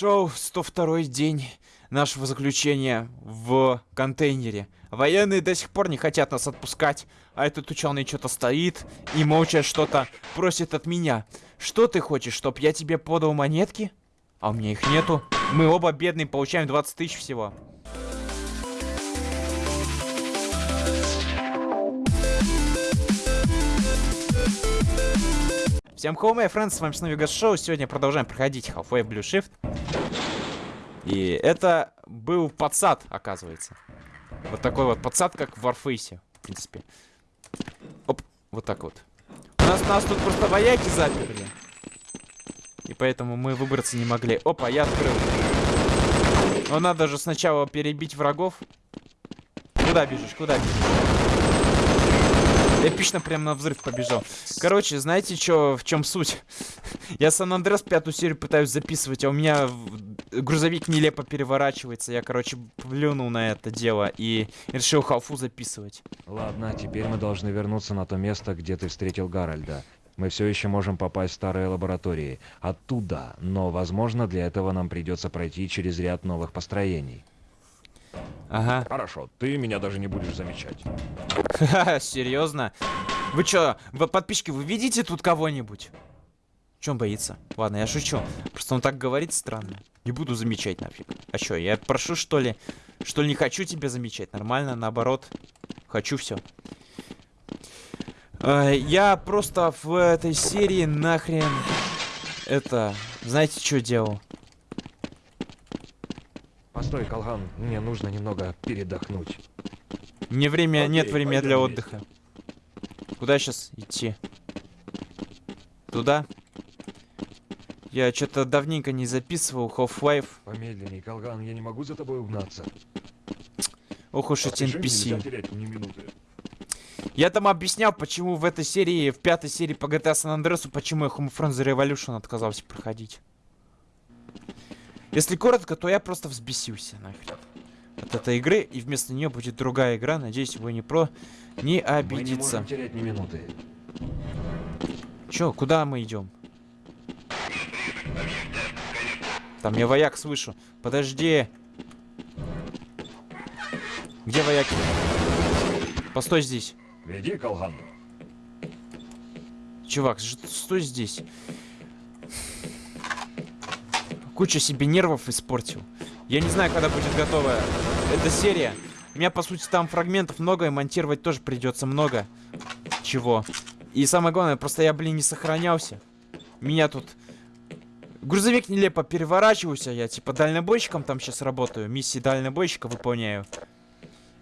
Шоу 102 день нашего заключения в контейнере. Военные до сих пор не хотят нас отпускать, а этот ученый что-то стоит и молча что-то просит от меня. Что ты хочешь, чтоб я тебе подал монетки? А у меня их нету. Мы оба бедные, получаем 20 тысяч всего. Всем hello, my friends, с вами снова Вегас Шоу. Сегодня продолжаем проходить Half-Life Blue Shift. И это был подсад, оказывается. Вот такой вот подсад, как в Warface, в принципе. Оп, вот так вот. У нас, нас тут просто вояки заперли. И поэтому мы выбраться не могли. Опа, я открыл. Но надо же сначала перебить врагов. Куда бежишь, куда бежишь? Эпично прям на взрыв побежал. Короче, знаете, что, в чем суть? Я Сан-Андреас пятую серию пытаюсь записывать, а у меня грузовик нелепо переворачивается. Я, короче, плюнул на это дело и решил халфу записывать. Ладно, теперь мы должны вернуться на то место, где ты встретил Гарольда. Мы все еще можем попасть в старые лаборатории. Оттуда, но, возможно, для этого нам придется пройти через ряд новых построений. Ага. Хорошо, ты меня даже не будешь замечать. Серьезно? Вы чё, вы подписчики, вы видите тут кого-нибудь? Чем боится? Ладно, я шучу. Просто он так говорит странно. Не буду замечать нафиг. А чё, я прошу что ли? Что ли не хочу тебя замечать? Нормально, наоборот. Хочу все. Э, я просто в этой серии нахрен это... Знаете, что делал? Постой, Колган, мне нужно немного передохнуть. Мне время, Окей, нет времени для отдыха. Вместе. Куда сейчас идти? Туда? Я что-то давненько не записывал Half-Life. Помедленней, Колган, я не могу за тобой угнаться. Ох уж эти NPC. Я там объяснял, почему в этой серии, в пятой серии по GTA San Andreas, почему я Homefront The Revolution отказался проходить. Если коротко, то я просто взбесился нахрен от этой игры, и вместо нее будет другая игра. Надеюсь, вы не про не обидится. Мы не терять ни минуты. Чё, куда мы идем? Там я вояк слышу. Подожди. Где вояки? Постой здесь. Веди, Колган. Чувак, стой здесь. Куча себе нервов испортил. Я не знаю, когда будет готова эта серия. У меня, по сути, там фрагментов много, и монтировать тоже придется много чего. И самое главное, просто я, блин, не сохранялся. Меня тут... Грузовик нелепо переворачивался, я типа дальнобойщиком там сейчас работаю, миссии дальнобойщика выполняю.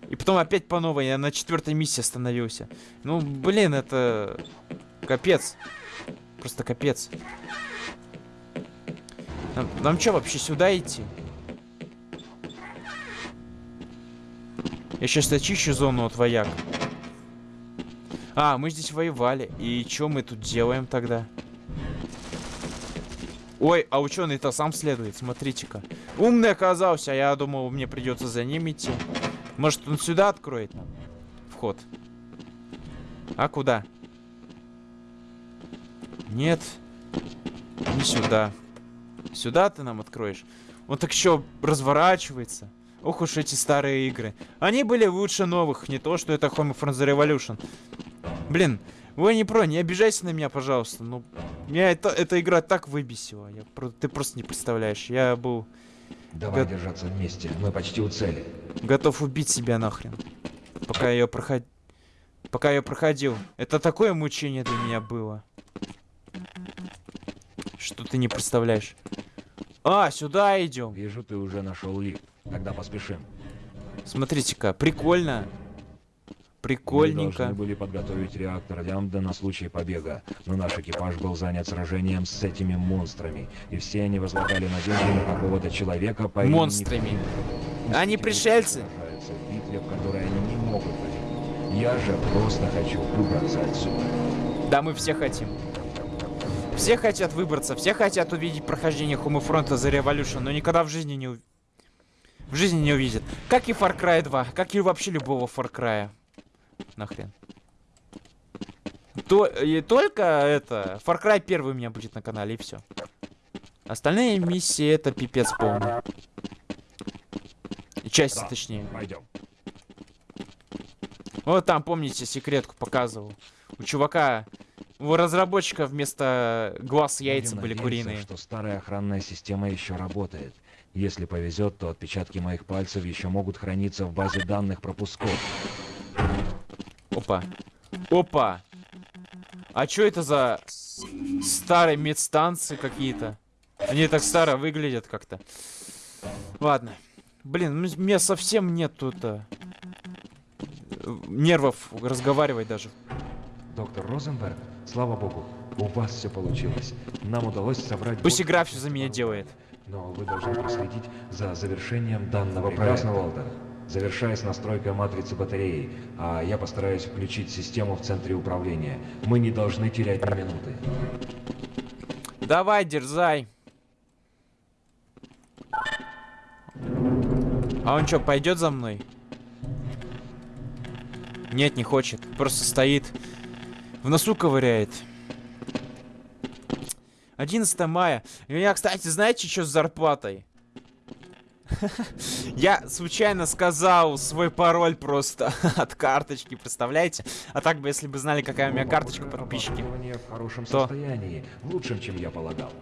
И потом опять по новой, я на четвертой миссии остановился. Ну, блин, это... Капец. Просто капец. Нам, нам что, вообще сюда идти? Я сейчас очищу зону от вояк. А, мы здесь воевали. И что мы тут делаем тогда? Ой, а ученый-то сам следует, смотрите-ка. Умный оказался, а я думал, мне придется за ним идти. Может, он сюда откроет нам вход? А куда? Нет, не сюда. Сюда ты нам откроешь? Он так еще разворачивается. Ох уж эти старые игры. Они были лучше новых, не то, что это Homefront The Revolution. Блин, вы не про, не обижайся на меня, пожалуйста. Ну, меня это, эта игра так выбесила. Я, ты просто не представляешь. Я был... Давай го... держаться вместе, мы почти у цели. Готов убить себя нахрен. Пока я ее проход... Пока я проходил. Это такое мучение для меня было. Что ты не представляешь. А, сюда идем. Вижу, ты уже нашел лифт. Тогда поспешим. Смотрите-ка, прикольно. Прикольненько. Мы должны были подготовить реактор Лямбда на случай побега, но наш экипаж был занят сражением с этими монстрами, и все они возлагали надежды на какого-то человека по Монстрами. имени... Они пришельцы? В битве, в которой они не могут победить. Я же просто хочу выбраться отсюда. Да, мы все хотим. Все хотят выбраться, все хотят увидеть прохождение Homefront The Revolution, но никогда в жизни не в жизни не увидят. Как и Far Cry 2, как и вообще любого Far Cry. Нахрен. То, и только это, Far Cry 1 у меня будет на канале, и все. Остальные миссии это пипец полный. Части, Да. точнее. Пойдем. Вот там, помните, секретку показывал. У чувака, у разработчика вместо глаз яйца Будем были куриные. что старая охранная система еще работает. Если повезет, то отпечатки моих пальцев еще могут храниться в базе данных пропусков. Опа. Опа. А чё это за старые медстанции какие-то? Они так старо выглядят как-то. Ладно. Блин, м- мне совсем нет тут а, э, нервов разговаривать даже. Доктор Розенберг, слава богу, у вас все получилось. Нам удалось собрать... Пусть игра все за меня делает. Но вы должны проследить за завершением данного проекта. Волтер. Завершай с настройкой матрицы батареи, а я постараюсь включить систему в центре управления. Мы не должны терять ни минуты. Давай, дерзай. А он что, пойдет за мной? Нет, не хочет. Просто стоит. В носу ковыряет. 11 мая. У меня, кстати, знаете, что с зарплатой? Я случайно сказал свой пароль просто от карточки, представляете? А так бы, если бы знали, какая у меня карточка, подписчики, в хорошем То. состоянии, в лучшем, чем я полагал.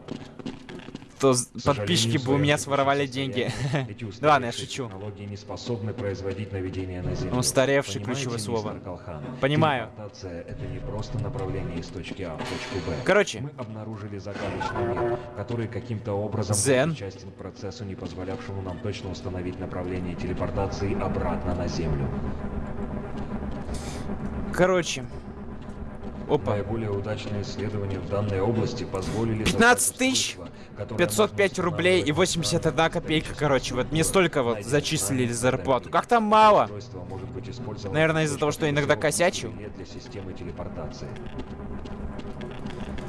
То подписчики бы у меня своровали деньги. Да ладно, я шучу. Не способны производить наведение на Землю. Понимаете, ключевое слово. Понимаю. Это не просто направление из точки А в точку Б. Короче. Мы обнаружили загадочный мир, который каким-то образом Дзен. причастен к процессу, не позволявшему нам точно установить направление телепортации обратно на Землю. Короче. Опа. Наиболее удачные исследования в данной области позволили... 15 создать тысяч 505 можно рублей и устанавливать 81 копейка, короче. Вот мне столько вот зачислили зарплату. Как там мало? Наверное, из-за того, что иногда косячу. билет для системы телепортации.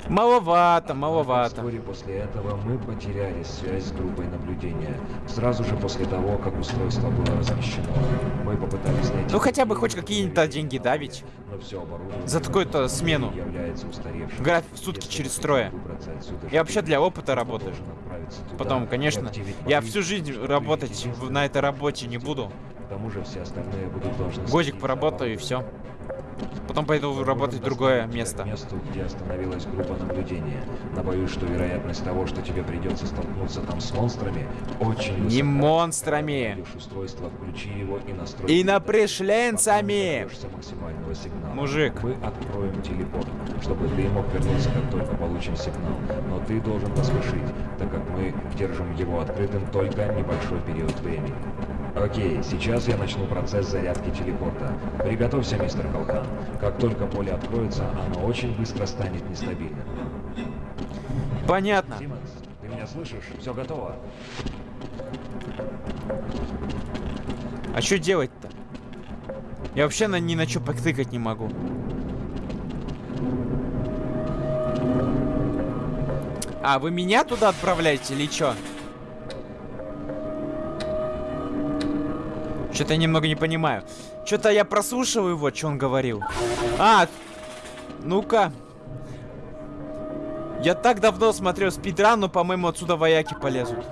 Маловато, маловато. Вскоре после этого мы потеряли связь с группой наблюдения. Сразу же после того, как устройство было размещено. Мы попытались найти... Ну, хотя бы хоть какие-то деньги давить. Но все оборудование За такую-то смену. является устаревшим. График в сутки через отсюда Я вообще для опыта работаю. Потом, конечно, я всю жизнь работать на этой работе не буду. К тому же все остальные будут должны Годик поработаю и все. Потом пойду работать в другое место. К месту, где остановилась группа наблюдения. Но боюсь, что вероятность того, что тебе придется столкнуться там с монстрами, очень Не высока. монстрами. Найдешь устройство, включи его и настрой. И напришленцами. Мужик. Мы откроем телепорт, чтобы ты мог вернуться, как только получим сигнал. Но ты должен поспешить, так как мы держим его открытым только небольшой период времени. Окей, сейчас я начну процесс зарядки телепорта. Приготовься, мистер Колхан. Как только поле откроется, оно очень быстро станет нестабильным. Понятно. Симмонс, ты меня слышишь? Все готово? А что делать-то? Я вообще на, ни на что потыкать не могу. А, вы меня туда отправляете или что? Что-то я немного не понимаю. Что-то я прослушиваю его, что он говорил. А, ну-ка. Я так давно смотрел спидран, но, по-моему, отсюда вояки полезут.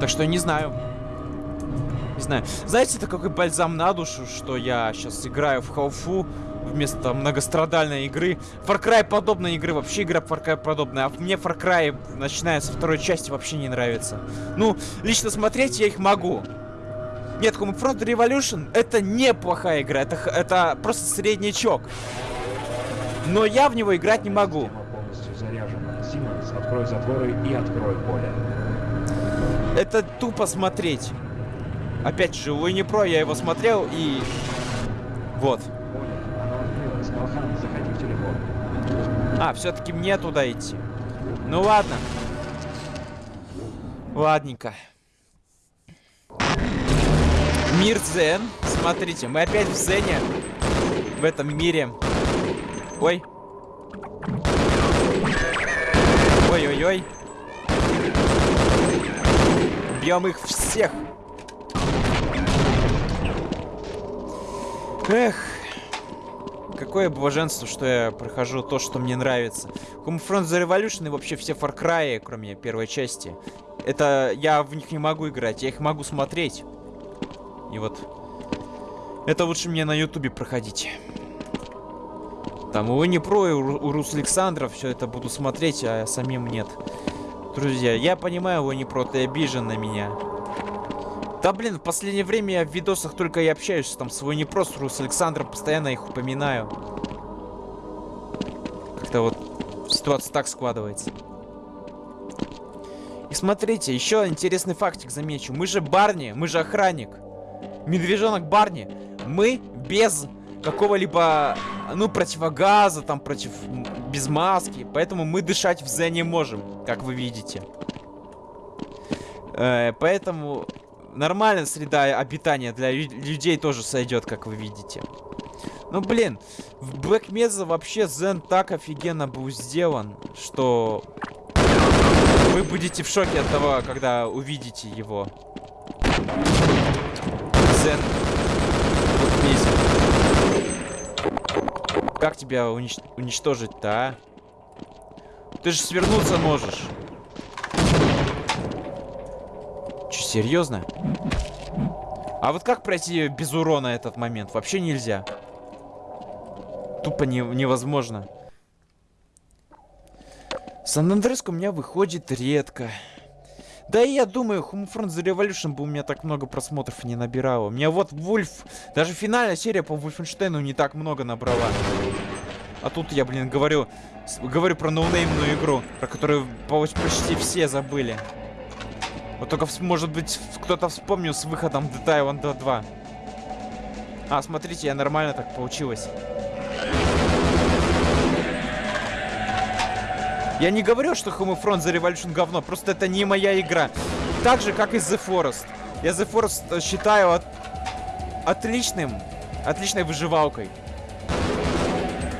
Так что не знаю. Не знаю. Знаете, это какой бальзам на душу, что я сейчас играю в Халфу вместо многострадальной игры. Far Cry подобной игры, вообще игра Far Cry подобная. А мне Far Cry, начиная со второй части, вообще не нравится. Ну, лично смотреть я их могу. Нет, Homefront Revolution это неплохая игра, это, это просто среднячок. Но я в него играть не могу. Симмонс, открой затворы и открой поле. Это тупо смотреть. Опять же, Уинни Про, я его смотрел и... Вот. Поле, оно открылось. Колхан, заходи в телепорт. А, все-таки мне туда идти. Ну ладно. Ладненько. Мир Зен. Смотрите, мы опять в Зене. В этом мире. Ой. Ой-ой-ой. Бьем их всех. Эх. Какое блаженство, что я прохожу то, что мне нравится. Homefront The Revolution и вообще все Far Cry, кроме первой части. Это я в них не могу играть, я их могу смотреть. И вот это лучше мне на ютубе проходить. Там у не про, и у, Рус Александров все это буду смотреть, а самим нет. Друзья, я понимаю, вы не про, ты обижен на меня. Да блин, в последнее время я в видосах только и общаюсь, там свой не просто Рус Александром, постоянно их упоминаю. Как-то вот ситуация так складывается. И смотрите, еще интересный фактик замечу. Мы же Барни, мы же охранник. Медвежонок Барни. Мы без какого-либо, ну, противогаза, там, против... без маски. Поэтому мы дышать в Зе не можем, как вы видите. Э, поэтому нормальная среда обитания для людей тоже сойдет, как вы видите. Ну, блин, в Black Mesa вообще Зен так офигенно был сделан, что вы будете в шоке от того, когда увидите его. Mesa. Как тебя унич уничтожить-то, а? Ты же свернуться можешь. Че, серьезно? А вот как пройти без урона этот момент? Вообще нельзя. Тупо не, невозможно. Сан-Андреско у меня выходит редко. Да и я думаю, Homefront The Revolution бы у меня так много просмотров не набирало. У меня вот Вульф... Даже финальная серия по Вульфенштейну не так много набрала. А тут я, блин, говорю... Говорю про ноунеймную игру, про которую почти все забыли. Вот только, может быть, кто-то вспомнил с выходом Dead Island 2. А, смотрите, я нормально так получилось. Я не говорю, что Homefront The Revolution говно, просто это не моя игра. Так же, как и The Forest. Я The Forest считаю от... отличным, отличной выживалкой.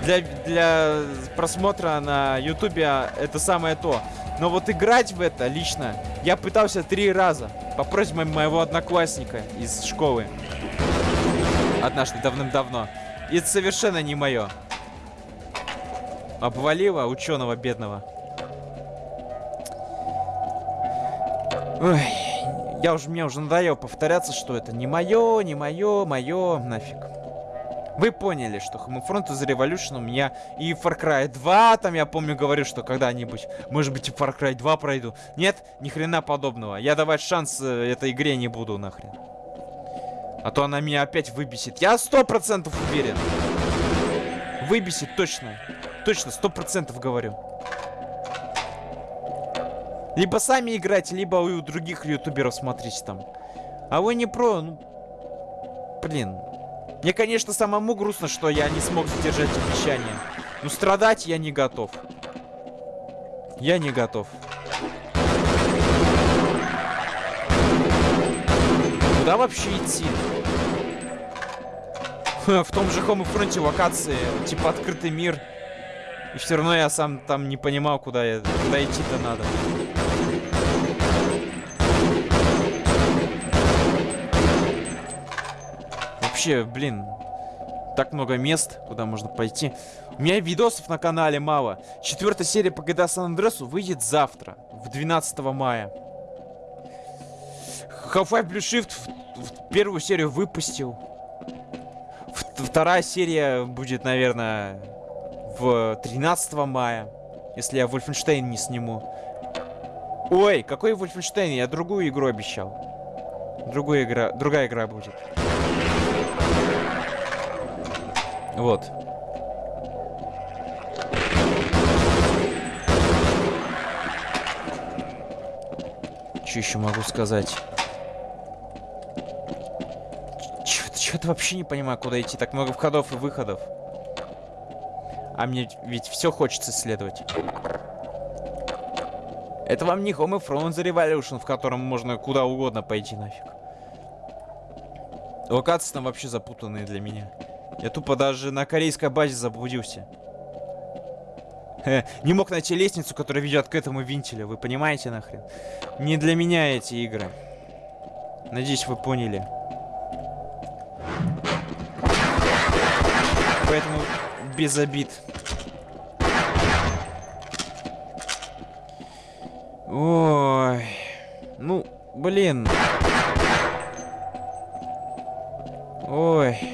Для, для просмотра на ютубе это самое то. Но вот играть в это лично я пытался три раза. По просьбе моего одноклассника из школы. Однажды давным-давно. И это совершенно не мое. Обвалило ученого бедного. Ой, я уже, мне уже надоело повторяться, что это не мое, не мое, мое, нафиг. Вы поняли, что Homefront из Revolution у меня и Far Cry 2, там я помню говорю, что когда-нибудь, может быть, и Far Cry 2 пройду. Нет, ни хрена подобного. Я давать шанс э, этой игре не буду нахрен. А то она меня опять выбесит. Я сто процентов уверен. Выбесит точно. Точно, сто процентов говорю. Либо сами играйте, либо у других ютуберов смотрите там. А вы не про, ну... Блин, мне, конечно, самому грустно, что я не смог сдержать обещание. Но страдать я не готов. Я не готов. Куда вообще идти? В том же Homefront локации, типа открытый мир. И все равно я сам там не понимал, куда, я, куда идти-то надо. Вообще, блин, так много мест, куда можно пойти. У меня видосов на канале мало. Четвертая серия по GTA San Andreas выйдет завтра, в 12 мая. Half-Life Blue Shift в, в первую серию выпустил. В, вторая серия будет, наверное, в 13 мая. Если я Wolfenstein не сниму. Ой, какой Wolfenstein? Я другую игру обещал. Другая игра, другая игра будет. Вот. Что еще могу сказать? Чё-то вообще не понимаю, куда идти. Так много входов и выходов. А мне ведь все хочется исследовать. Это вам не Homefront The Revolution, в котором можно куда угодно пойти нафиг. Локации там вообще запутанные для меня. Я тупо даже на корейской базе заблудился. не мог найти лестницу, которая ведет к этому винтелю. Вы понимаете нахрен? Не для меня эти игры. Надеюсь, вы поняли. Поэтому без обид. Ой. Ну, блин. Ой.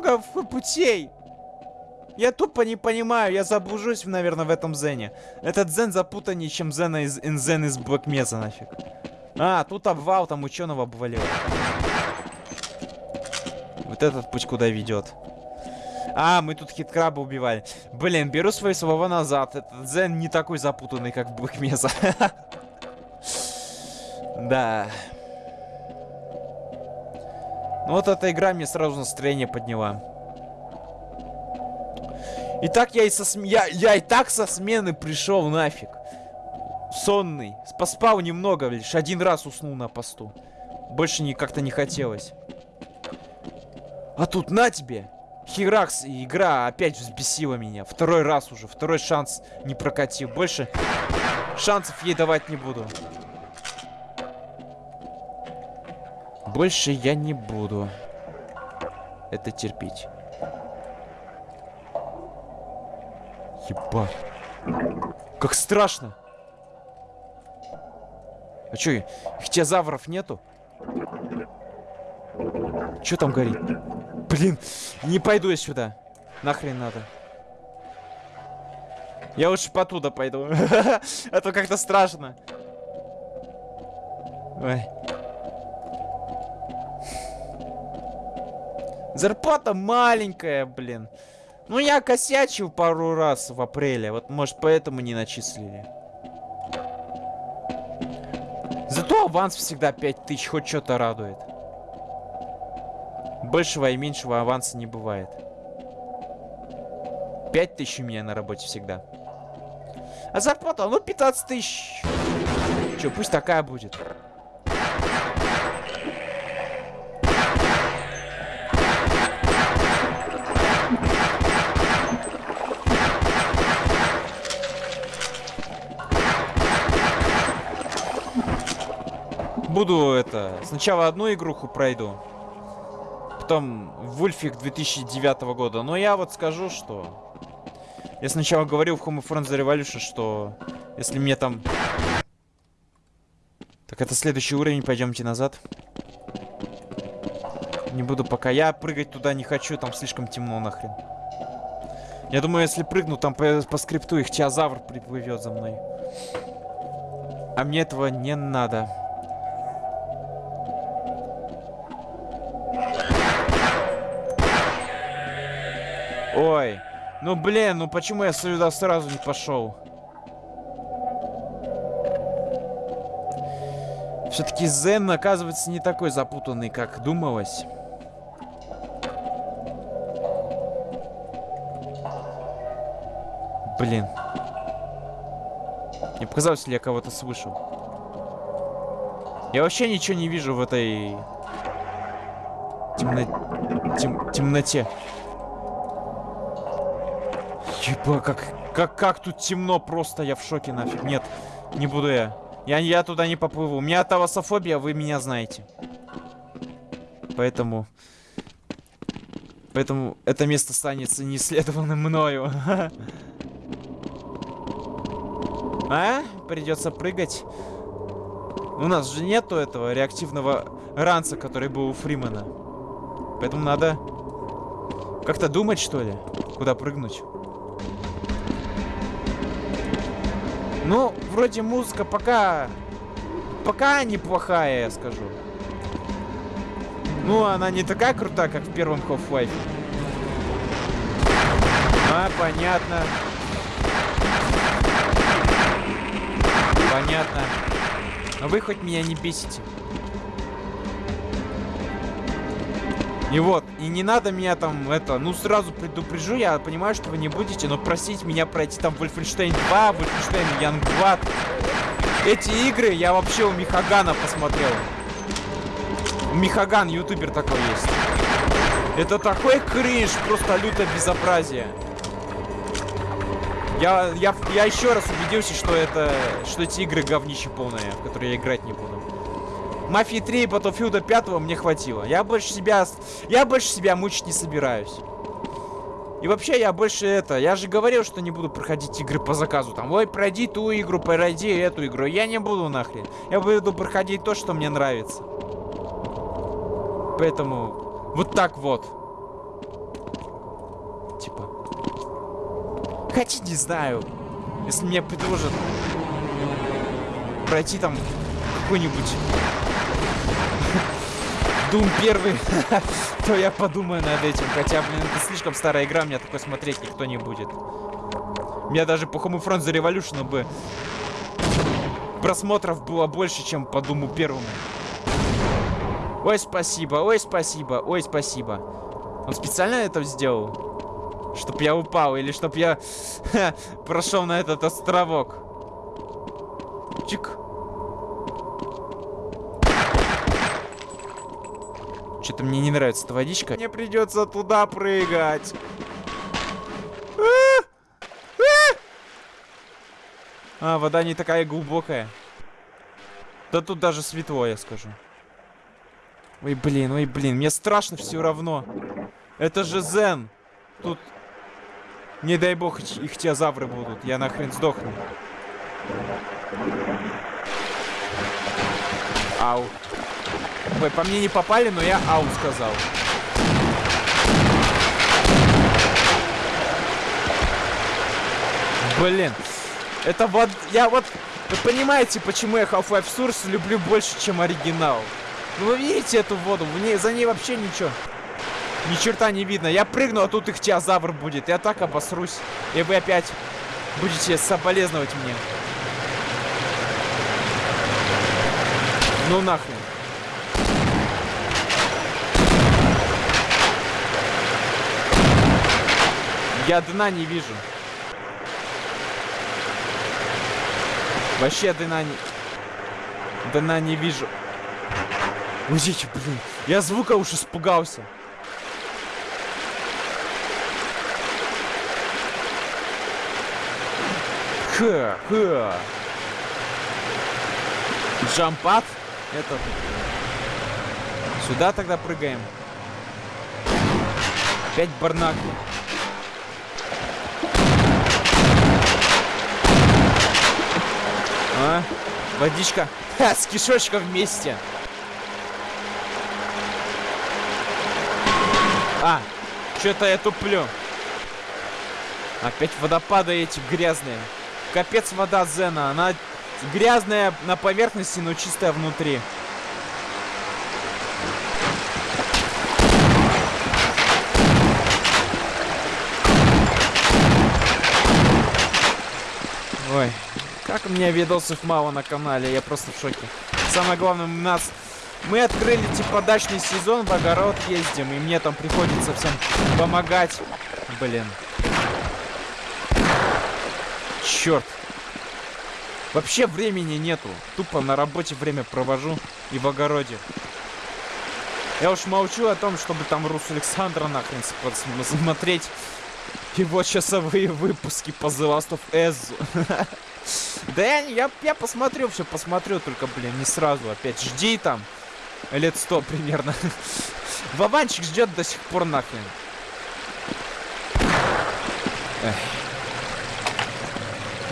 Много путей? Я тупо не понимаю, я заблужусь, наверное, в этом зене. Этот зен запутаннее, чем зена из инзен из Mesa, нафиг. А, тут обвал, там ученого обвалил. Вот этот путь куда ведет. А, мы тут хиткраба убивали. Блин, беру свои слова назад. Этот зен не такой запутанный, как Mesa. Да. Ну вот эта игра мне сразу настроение подняла. И так я и со см... я, я и так со смены пришел нафиг. Сонный. Поспал немного, лишь один раз уснул на посту. Больше не как-то не хотелось. А тут на тебе! Херакс, и игра опять взбесила меня. Второй раз уже, второй шанс не прокатил. Больше шансов ей давать не буду. Больше я не буду это терпеть. Ебать. Как страшно. А чё, ихтиозавров нету? Чё там горит? Блин, не пойду я сюда. Нахрен надо. Я лучше потуда пойду. А то как-то страшно. Ой. Зарплата маленькая, блин. Ну, я косячил пару раз в апреле. Вот, может, поэтому не начислили. Зато аванс всегда 5000, хоть что-то радует. Большего и меньшего аванса не бывает. 5000 у меня на работе всегда. А зарплата, ну, 15 тысяч. Че, пусть такая будет. Буду это... Сначала одну игруху пройду. Потом Вульфик 2009 года. Но я вот скажу, что... Я сначала говорил в Home of Friends Revolution, что... Если мне там... Так это следующий уровень, пойдемте назад. Не буду пока. Я прыгать туда не хочу, там слишком темно нахрен. Я думаю, если прыгну, там по, по скрипту их теозавр приплывет за мной. А мне этого не надо. Ой. Ну блин, ну почему я сюда сразу не пошел? Все-таки Зен, оказывается, не такой запутанный, как думалось. Блин. Не показалось ли я кого-то слышал? Я вообще ничего не вижу в этой... Темно... Тем... темноте. Еба, как, как, как тут темно просто, я в шоке нафиг. Нет, не буду я. Я, я туда не поплыву. У меня тавасофобия, вы меня знаете. Поэтому... Поэтому это место останется неисследованным мною. А? Придется прыгать. У нас же нету этого реактивного ранца, который был у Фримена. Поэтому надо как-то думать, что ли, куда прыгнуть. Ну, вроде музыка пока... Пока неплохая, я скажу. Ну, она не такая крутая, как в первом Half-Life. А, понятно. Понятно. Но вы хоть меня не бесите. И вот, и не надо меня там, это, ну сразу предупрежу, я понимаю, что вы не будете, но просить меня пройти там Wolfenstein 2, Wolfenstein Youngblood. Эти игры я вообще у Михагана посмотрел. Михаган, ютубер такой есть. Это такой кринж, просто лютое безобразие. Я, я, я еще раз убедился, что это, что эти игры говнище полное, в которые я играть не буду. Мафии 3 и Battlefield 5 мне хватило. Я больше себя... Я больше себя мучить не собираюсь. И вообще, я больше это... Я же говорил, что не буду проходить игры по заказу. Там, ой, пройди ту игру, пройди эту игру. Я не буду нахрен. Я буду проходить то, что мне нравится. Поэтому... Вот так вот. Типа... Хотя не знаю. Если мне предложат пройти там какой-нибудь Doom первый, то я подумаю над этим. Хотя, блин, это слишком старая игра, меня такой смотреть никто не будет. Меня даже по Home Front The Revolution бы просмотров было больше, чем по Думу первому. Ой, спасибо, ой, спасибо, ой, спасибо. Он специально это сделал? Чтоб я упал, или чтоб я прошел на этот островок. Чик. Что-то мне не нравится эта водичка. Мне придется туда прыгать. А, вода не такая глубокая. Да тут даже светло, я скажу. Ой, блин, ой, блин, мне страшно все равно. Это же Зен. Тут, не дай бог, их теозавры будут. Я нахрен сдохну. Ау. Ой, по мне не попали, но я ау сказал. Блин. Это вот... Я вот... Вы понимаете, почему я Half-Life Source люблю больше, чем оригинал? Ну вы видите эту воду? В ней, за ней вообще ничего. Ни черта не видно. Я прыгну, а тут их теозавр будет. Я так обосрусь. И вы опять будете соболезновать мне. Ну нахрен. Я дна не вижу. Вообще дна не... Дна не вижу. Уйдите, блин. Я звука уж испугался. Ха, ха. Джампад? Это... Сюда тогда прыгаем. Опять барнаки. Водичка. Ха, с кишочком вместе. А, что-то я туплю. Опять водопады эти грязные. Капец вода Зена. Она грязная на поверхности, но чистая внутри. Ой, как у меня видосов мало на канале, я просто в шоке. Самое главное, у нас... Мы открыли, типа, дачный сезон, в огород ездим, и мне там приходится всем помогать. Блин. Черт. Вообще времени нету. Тупо на работе время провожу и в огороде. Я уж молчу о том, чтобы там Рус Александра нахрен смотреть его часовые выпуски по The Last of Us. Да я, я, я посмотрю, все посмотрю, только, блин, не сразу. Опять жди там. Лет сто примерно. Вованчик ждет до сих пор нахрен. Эх.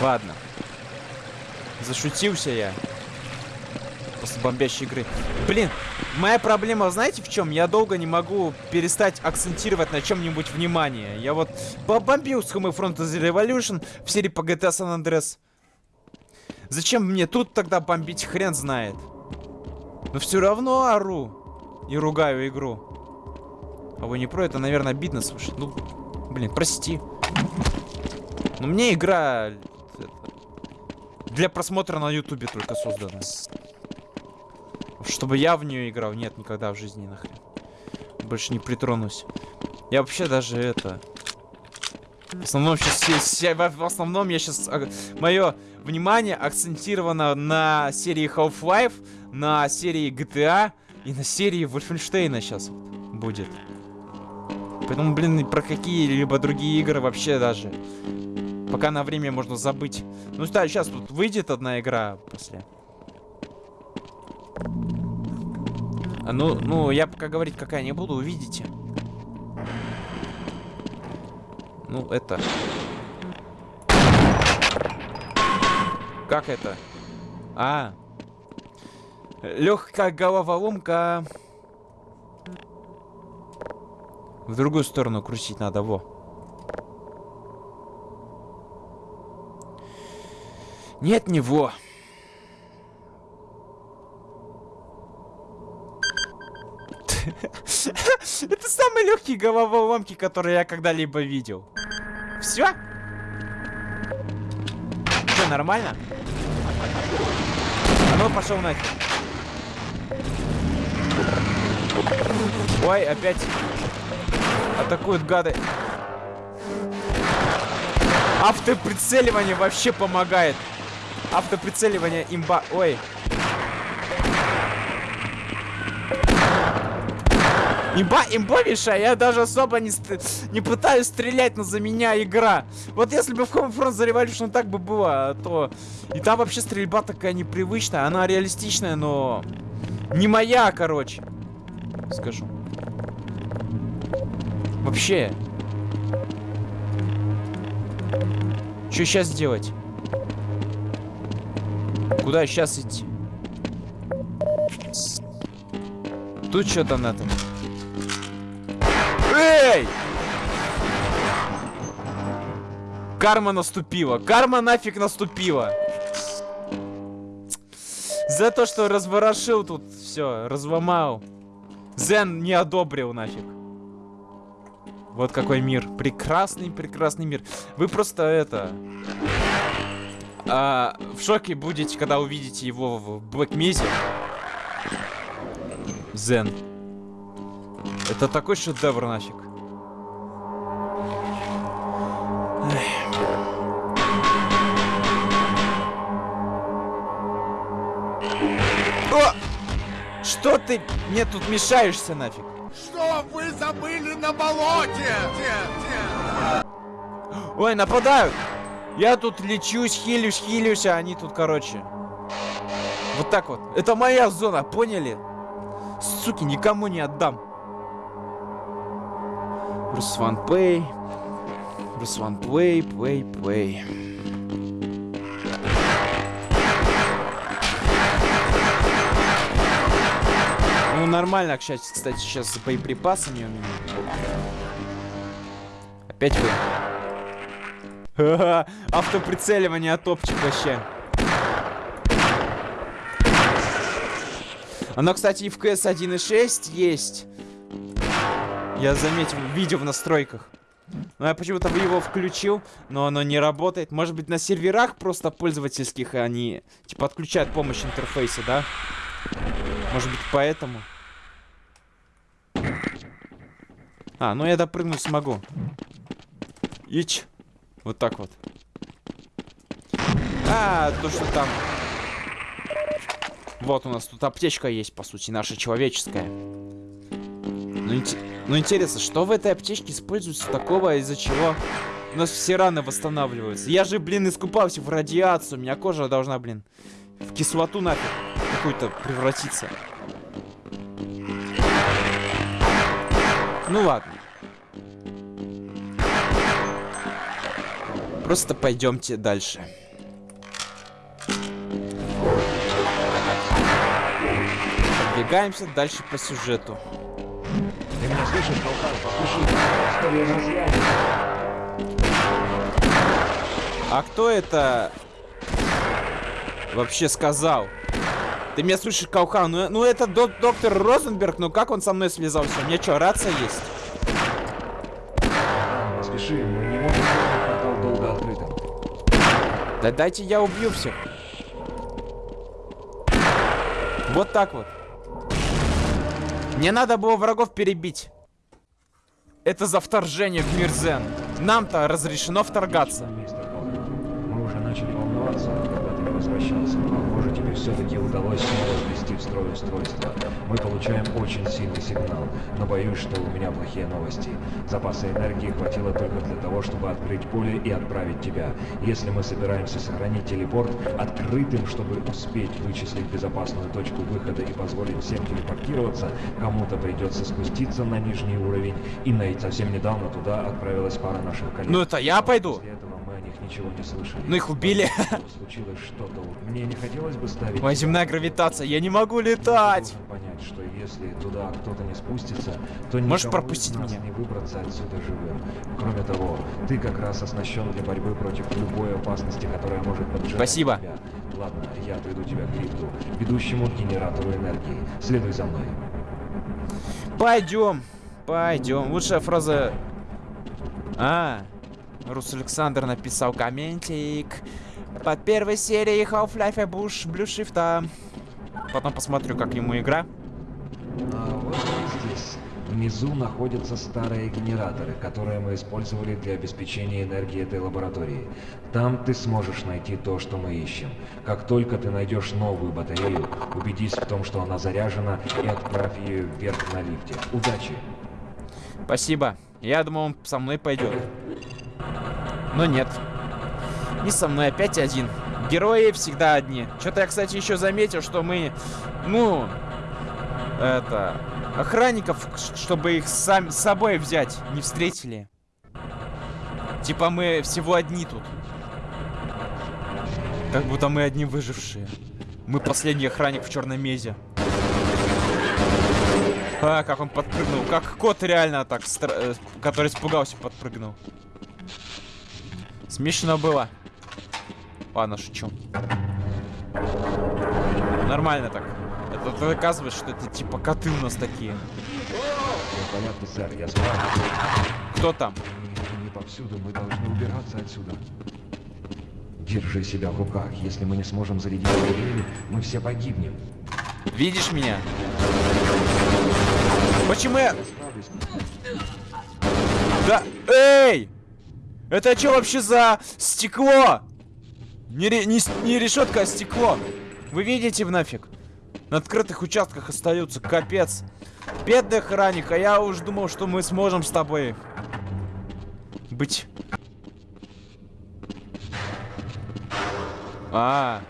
Ладно. Зашутился я. После бомбящей игры. Блин, моя проблема, знаете в чем? Я долго не могу перестать акцентировать на чем-нибудь внимание. Я вот побомбил с Homefront The Revolution в серии по GTA San Andreas. Зачем мне тут тогда бомбить, хрен знает. Но все равно ору. И ругаю игру. А вы не про это, наверное, обидно слушать. Ну, блин, прости. Но мне игра для просмотра на ютубе только создана. Чтобы я в нее играл, нет, никогда в жизни нахрен. Больше не притронусь. Я вообще даже это... В основном сейчас... В основном я сейчас... Мое внимание акцентировано на серии Half-Life, на серии GTA и на серии Wolfenstein сейчас будет. Поэтому, блин, про какие-либо другие игры вообще даже. Пока на время можно забыть. Ну да, сейчас тут выйдет одна игра после. А, Ну, ну, я пока говорить какая не буду, увидите. Ну, это... Как это? А. Легкая головоломка. В другую сторону крутить надо, во. Нет, не во. Это самые легкие головоломки, которые я когда-либо видел. Все? Что, нормально? А ну, пошел нафиг. Ой, опять атакуют гады. Автоприцеливание вообще помогает. Автоприцеливание имба... Ой. Имба, имбовейшая, я даже особо не, не пытаюсь стрелять, но за меня игра. Вот если бы в Homefront за Revolution так бы было, то... И там вообще стрельба такая непривычная, она реалистичная, но... Не моя, короче. Скажу. Вообще. Что сейчас делать? Куда сейчас идти? Тут что-то надо. Эй! Карма наступила. Карма нафиг наступила. За то, что разворошил тут все, разломал. Зен не одобрил нафиг. Вот какой мир. Прекрасный, прекрасный мир. Вы просто это... а, в шоке будете, когда увидите его в Mesa. Зен. Это такой шедевр нафиг. О! Что ты мне тут мешаешься нафиг? Что вы забыли на болоте? Те, те. Ой, нападают! Я тут лечусь, хилюсь, хилюсь, а они тут, короче. Вот так вот. Это моя зона, поняли? Суки, никому не отдам. Руслан Пэй. Руслан Плей, плей, плей. Ну, нормально, кстати, сейчас с боеприпасами у меня. Опять вы. Автоприцеливание топчик вообще. Оно, кстати, и в CS 1.6 есть. Я заметил, видео в настройках. Но я почему-то его включил, но оно не работает. Может быть, на серверах просто пользовательских они, типа, отключают помощь интерфейса, да? Может быть, поэтому. А, ну я допрыгнуть смогу. Ич. Вот так вот. А, то, что там... Вот у нас тут аптечка есть, по сути, наша человеческая. Ну, инте- ну, интересно, что в этой аптечке используется такого, из-за чего у нас все раны восстанавливаются? Я же, блин, искупался в радиацию, у меня кожа должна, блин, в кислоту нафиг какую-то превратиться. Ну ладно. Просто пойдемте дальше. Двигаемся дальше по сюжету. Слышишь, Калхан? Я на связи. А кто это вообще сказал? Ты меня слышишь, Каухан? Ну, ну это док- доктор Розенберг, ну как он со мной связался? У меня что, рация есть? Спеши, мы не можем портал долго открытым. Да дайте я убью всех. Вот так вот. Мне надо было врагов перебить. Это за вторжение в мир Зен. Нам-то разрешено вторгаться. Мы уже начали волноваться, когда ты возвращался. Все-таки удалось снова ввести в строй устройство. Мы получаем очень сильный сигнал, но боюсь, что у меня плохие новости. Запаса энергии хватило только для того, чтобы открыть поле и отправить тебя. Если мы собираемся сохранить телепорт открытым, чтобы успеть вычислить безопасную точку выхода и позволить всем телепортироваться, кому-то придется спуститься на нижний уровень и найти. Совсем недавно туда отправилась пара наших коллег. Ну это я пойду. Ничего не слышали. Ну их убили. Случилось что-то. Мне не хотелось бы ставить... Моя земная гравитация, я не могу летать. Понять, что если туда кто-то не спустится, то Можешь пропустить меня? не выбраться отсюда живым. Кроме того, ты как раз оснащен для борьбы против любой опасности, которая может поджидать Спасибо. тебя. Ладно, я отведу тебя к лифту, ведущему к генератору энергии. Следуй за мной. Пойдем, пойдем. Лучшая фраза. А, Рус Александр написал комментик под первой серией Half-Life Bush Blue Shift. Потом посмотрю, как ему игра. А вот здесь. Внизу находятся старые генераторы, которые мы использовали для обеспечения энергии этой лаборатории. Там ты сможешь найти то, что мы ищем. Как только ты найдешь новую батарею, убедись в том, что она заряжена, и отправь ее вверх на лифте. Удачи! Спасибо. Я думал, он со мной пойдет. Но нет. Не со мной, опять один. Герои всегда одни. Что-то я, кстати, еще заметил, что мы, ну, это, охранников, чтобы их сам, с собой взять, не встретили. Типа мы всего одни тут. Как будто мы одни выжившие. Мы последний охранник в черной мезе. А, как он подпрыгнул. Как кот реально так, э, который испугался, подпрыгнул. Смешно было. Ладно, шучу. Нормально так. Это доказывает, что это типа коты у нас такие. В порядке, сэр, я. Кто там? Не повсюду, мы должны убираться отсюда. Держи себя в руках. Если мы не сможем зарядить батарею, мы все погибнем. Видишь меня? Почему я... Да... Эй! Это что вообще за стекло? Не, не, не решетка, а стекло. Вы видите в нафиг? На открытых участках остаются, капец. Бедный охранник, а я уж думал, что мы сможем с тобой быть. А.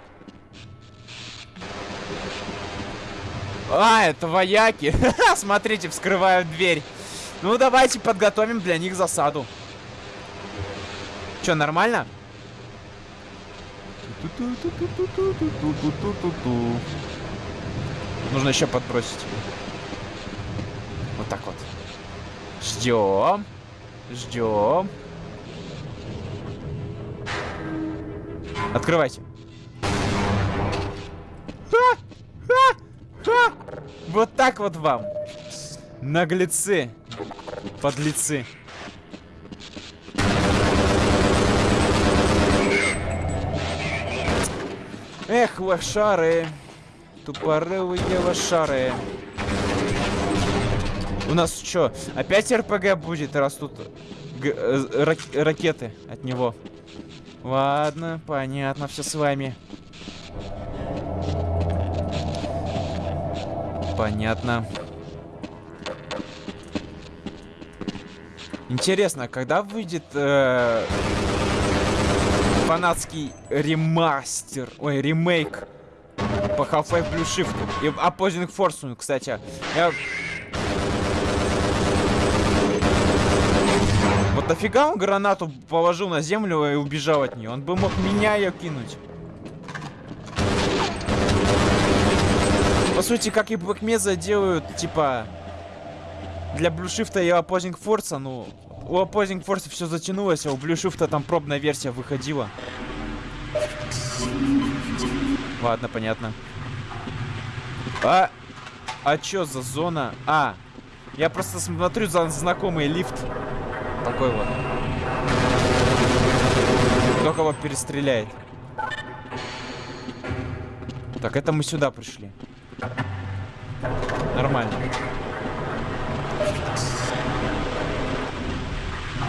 А, это вояки. Смотрите, вскрывают дверь. Ну, давайте подготовим для них засаду. Че, нормально? Нужно еще подбросить. Вот так вот. Ждем. Ждем. Открывайте. Ха! Ха! Ха! Вот так вот вам. Наглецы. Подлецы. Эх, лошары. Тупорылые лошары. У нас что, опять РПГ будет, раз тут э, рак- ракеты от него? Ладно, понятно, все с вами. Понятно. Интересно, когда выйдет э, фанатский ремастер, ой, ремейк по Half-Life Blue Shift и Opposing Force, кстати. Я... Вот нафига он гранату положил на землю и убежал от нее? Он бы мог меня ее кинуть. По сути, как и Blackmesa делают, типа, для Blue Shift и Opposing Force, ну, у Opposing Force все затянулось, а у Blue Shift там пробная версия выходила. Ладно, понятно. А, а чё за зона? А, я просто смотрю за знакомый лифт. Такой вот. Кто кого перестреляет. Так, это мы сюда пришли. Нормально.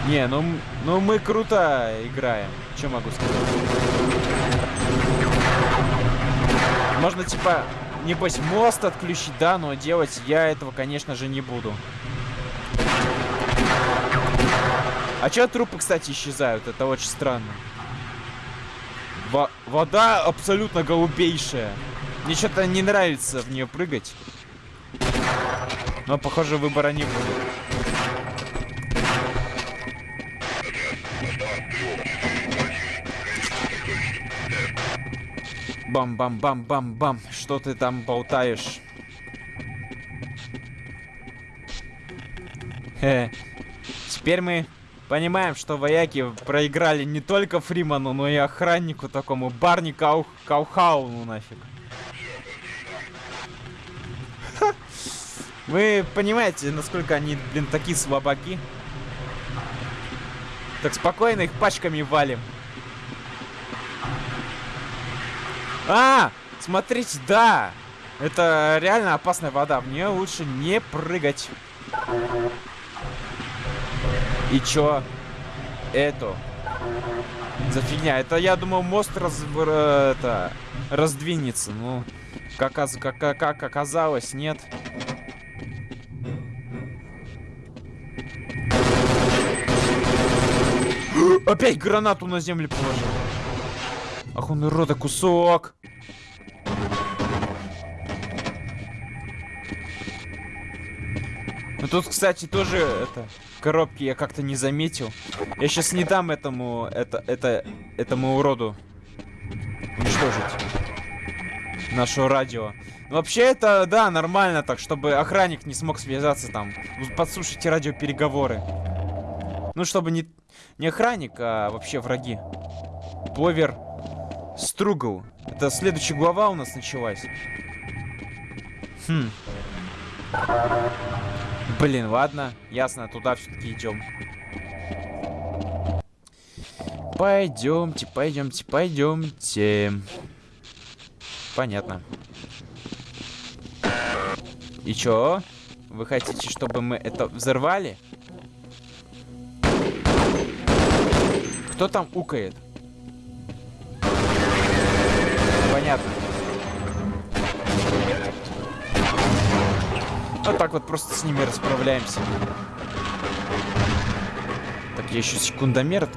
Не, ну, ну мы круто играем. Что могу сказать? Можно, типа, небось, мост отключить, да, но делать я этого, конечно же, не буду. А чё трупы, кстати, исчезают? Это очень странно. Во- вода абсолютно голубейшая. Мне что-то не нравится в нее прыгать. Но, похоже, выбора не будет. Бам-бам-бам-бам-бам. Что ты там болтаешь? Хе. Теперь мы понимаем, что вояки проиграли не только Фриману, но и охраннику такому Барни Кау... Каухауну нафиг. Ха. Вы понимаете, насколько они, блин, такие слабаки? Так спокойно их пачками валим. А, смотрите, да. Это реально опасная вода. В нее лучше не прыгать. И чё? Это. За фигня. Это, я думал, мост раз... э, это, раздвинется. Ну, как, как, как оказалось, нет. Опять гранату на землю положил. Ах он рода кусок. Ну тут, кстати, тоже это коробки я как-то не заметил. Я сейчас не дам этому это это этому уроду уничтожить наше радио. Ну, вообще это да нормально так, чтобы охранник не смог связаться там, подслушать радиопереговоры. Ну чтобы не не охранник, а вообще враги. Повер Стругл. Это следующая глава у нас началась. Хм. Блин, ладно. Ясно, туда все-таки идем. Пойдемте, пойдемте, пойдемте. Понятно. И чё? Вы хотите, чтобы мы это взорвали? Кто там укает? Понятно. Вот так вот просто с ними расправляемся. Так, я еще секундомер.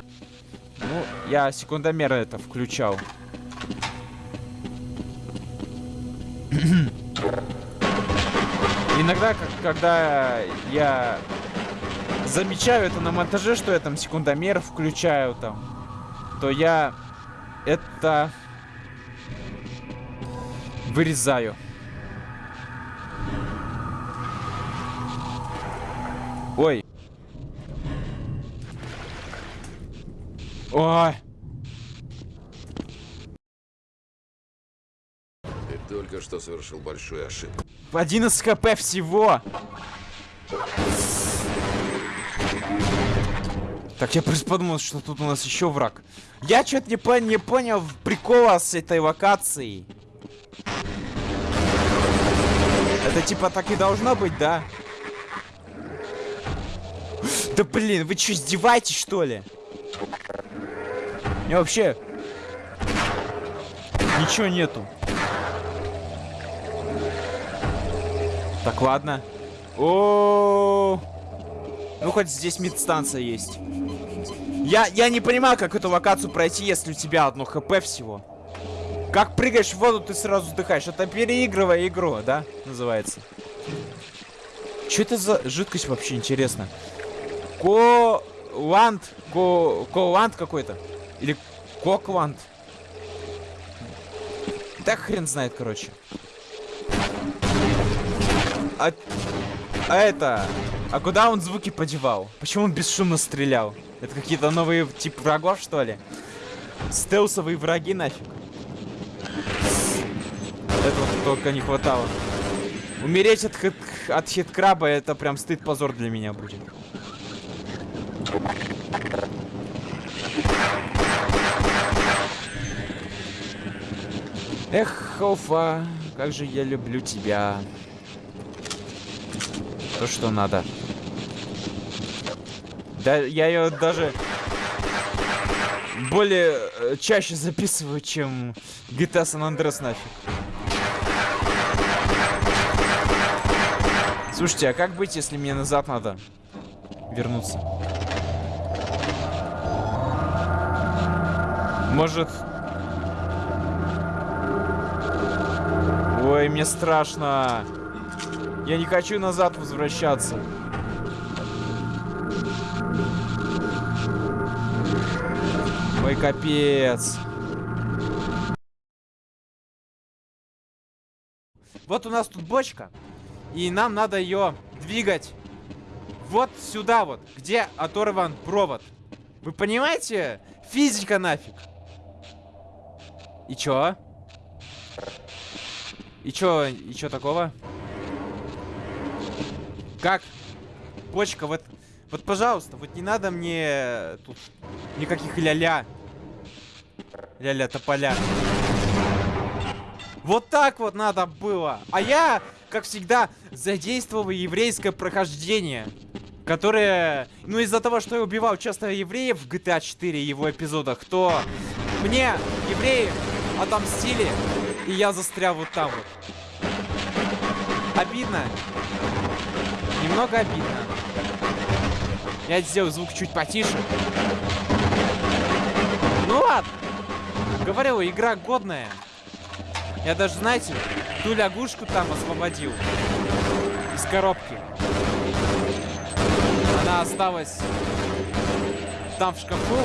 Ну, я секундомер это включал. Иногда, как, когда я замечаю это на монтаже, что я там секундомер включаю там, то я это вырезаю. Ой. Ой. Ты только что совершил большую ошибку. 11 хп всего. Так, я просто подумал, что тут у нас еще враг. Я что-то не, пон- не понял прикола с этой локацией. Это типа так и должно быть, да? Да блин, вы что, издеваетесь, что ли? Не вообще... Ничего нету. Так, ладно. О, Ну, хоть здесь медстанция есть. Я, я не понимаю, как эту локацию пройти, если у тебя одно хп всего. Как прыгаешь в воду, ты сразу вдыхаешь. Это переигрывая игру, да? Называется. Что это за жидкость вообще, интересно? Коланд. Ко... Коланд какой-то. Или Кокланд. Да хрен знает, короче. А... а это... А куда он звуки подевал? Почему он бесшумно стрелял? Это какие-то новые тип врагов, что ли? Стелсовые враги нафиг. Этого только не хватало. Умереть от, хит, от хиткраба это прям стыд-позор для меня будет. Эх, Хофа, как же я люблю тебя. То, что надо. Да, я ее даже более э, чаще записываю, чем GTA San Andreas нафиг. Слушайте, а как быть, если мне назад надо вернуться? Может... Ой, мне страшно. Я не хочу назад возвращаться. Ой, капец. Вот у нас тут бочка. И нам надо ее двигать вот сюда вот, где оторван провод. Вы понимаете? Физика нафиг. И чё? И чё, и чё такого? Как? Бочка, вот, вот, пожалуйста, вот не надо мне тут никаких ля-ля. Ля-ля тополя. Вот так вот надо было. А я, как всегда, задействовал еврейское прохождение. Которое, ну из-за того, что я убивал часто евреев в GTA 4 его эпизодах, то мне евреи отомстили, и я застрял вот там вот. Обидно. Немного обидно. Я сделал звук чуть потише. Ну ладно. Говорю, игра годная. Я даже, знаете, ту лягушку там освободил. Из коробки. Она осталась там в шкафу.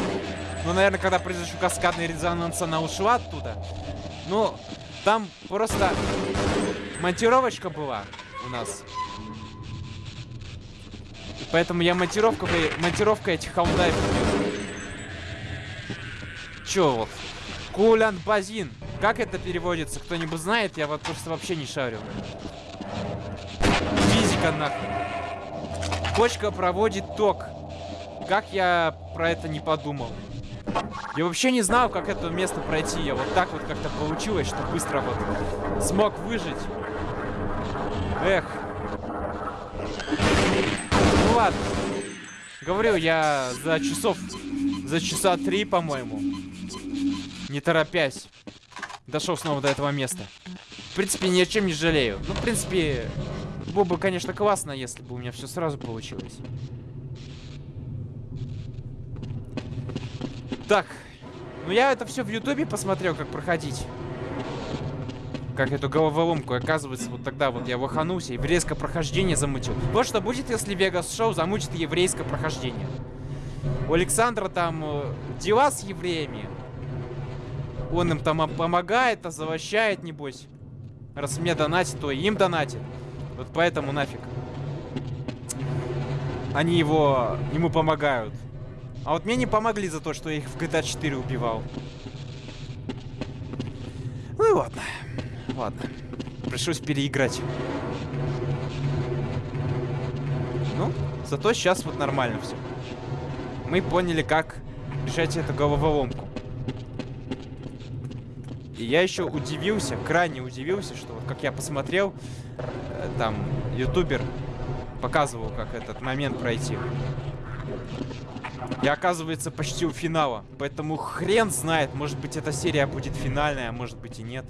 Ну, наверное, когда произошел каскадный резонанс, она ушла оттуда. Ну, там просто монтировочка была у нас. И поэтому я монтировку, монтировка этих хаундаев Чё вот? Кулян базин. Как это переводится? Кто-нибудь знает? Я вот просто вообще не шарю. Физика нахуй. Почка проводит ток. Как я про это не подумал? Я вообще не знал, как это место пройти. Я вот так вот как-то получилось, что быстро вот смог выжить. Эх. Ну ладно. Говорю, я за часов, за часа три, по-моему, не торопясь, дошел снова до этого места. В принципе, ни о чем не жалею. Ну, в принципе, было бы, конечно, классно, если бы у меня все сразу получилось. Так. Ну, я это все в Ютубе посмотрел, как проходить. Как эту головоломку. Оказывается, вот тогда вот я ваханулся еврейское прохождение замутил. Вот что будет, если Вегас Шоу замутит еврейское прохождение. У Александра там э, дела с евреями. Он им там помогает, озавощает, небось. Раз мне донатит, то и им донатит. Вот поэтому нафиг. Они его... ему помогают. А вот мне не помогли за то, что я их в GTA 4 убивал. Ну и ладно. Ладно. Пришлось переиграть. Ну, зато сейчас вот нормально все. Мы поняли, как решать эту головоломку. И я еще удивился, крайне удивился, что вот как я посмотрел, э, там, ютубер показывал, как этот момент пройти. Я, оказывается, почти у финала. Поэтому хрен знает, может быть, эта серия будет финальная, а может быть и нет.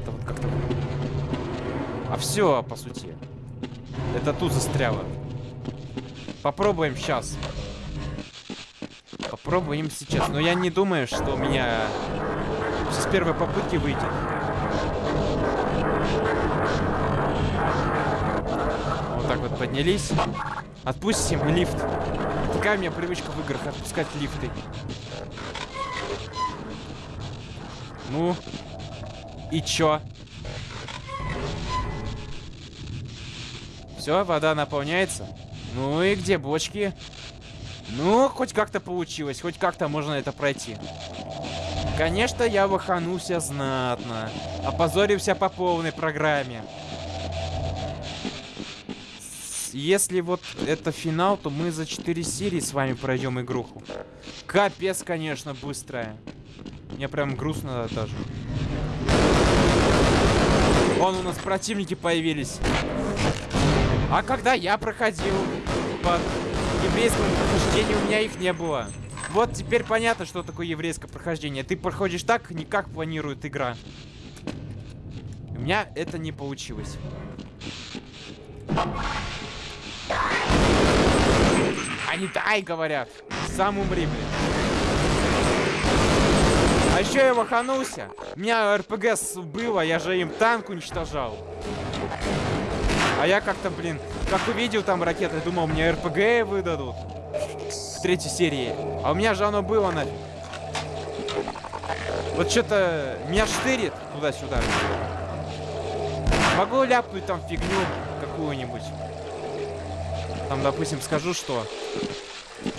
Это вот как-то... А все, по сути. Это тут застряло. Попробуем сейчас. Попробуем сейчас. Но я не думаю, что у меня с первой попытки выйдет. Вот так вот поднялись. Отпустим лифт. Такая у меня привычка в играх отпускать лифты. Ну. И чё? Все, вода наполняется. Ну и где бочки? Ну, хоть как-то получилось, хоть как-то можно это пройти. Конечно, я выханулся знатно. Опозорился по полной программе. Если вот это финал, то мы за 4 серии с вами пройдем игруху. Капец, конечно, быстрая. Мне прям грустно даже. Вон у нас противники появились. А когда я проходил по еврейскому прохождению, у меня их не было. Вот теперь понятно, что такое еврейское прохождение. Ты проходишь так, не как планирует игра. У меня это не получилось. Они дай, говорят. Сам умри, блин. А еще я ваханулся. У меня РПГ было, я же им танк уничтожал. А я как-то, блин, как увидел там ракеты, думал, мне РПГ выдадут. В третьей серии. А у меня же оно было нафиг. Вот что-то меня штырит туда-сюда. Могу ляпнуть там фигню какую-нибудь. Там, допустим, скажу, что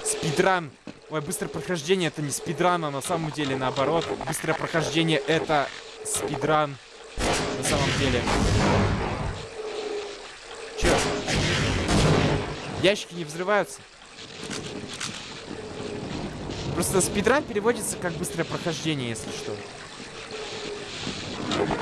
спидран. Ой, быстрое прохождение это не спидран, а на самом деле наоборот. Быстрое прохождение это спидран. На самом деле. Чё? Ящики не взрываются? Просто спидран переводится как быстрое прохождение, если что.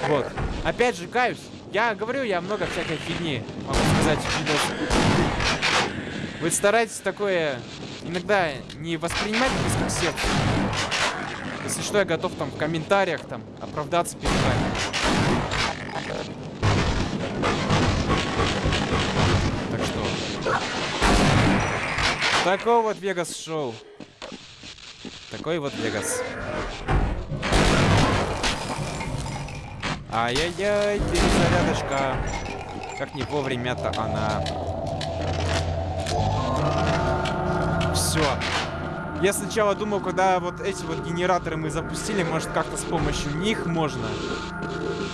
Вот. Опять же, каюсь. Я говорю, я много всякой фигни, могу сказать, в. Вы старайтесь такое иногда не воспринимать близко к сердцу. Если что, я готов там в комментариях там оправдаться перед вами. Такой вот Вегас шоу. Такой вот Вегас. Ай-яй-яй, перезарядочка. Как не вовремя-то она. Все. Я сначала думал, когда вот эти вот генераторы мы запустили, может как-то с помощью них можно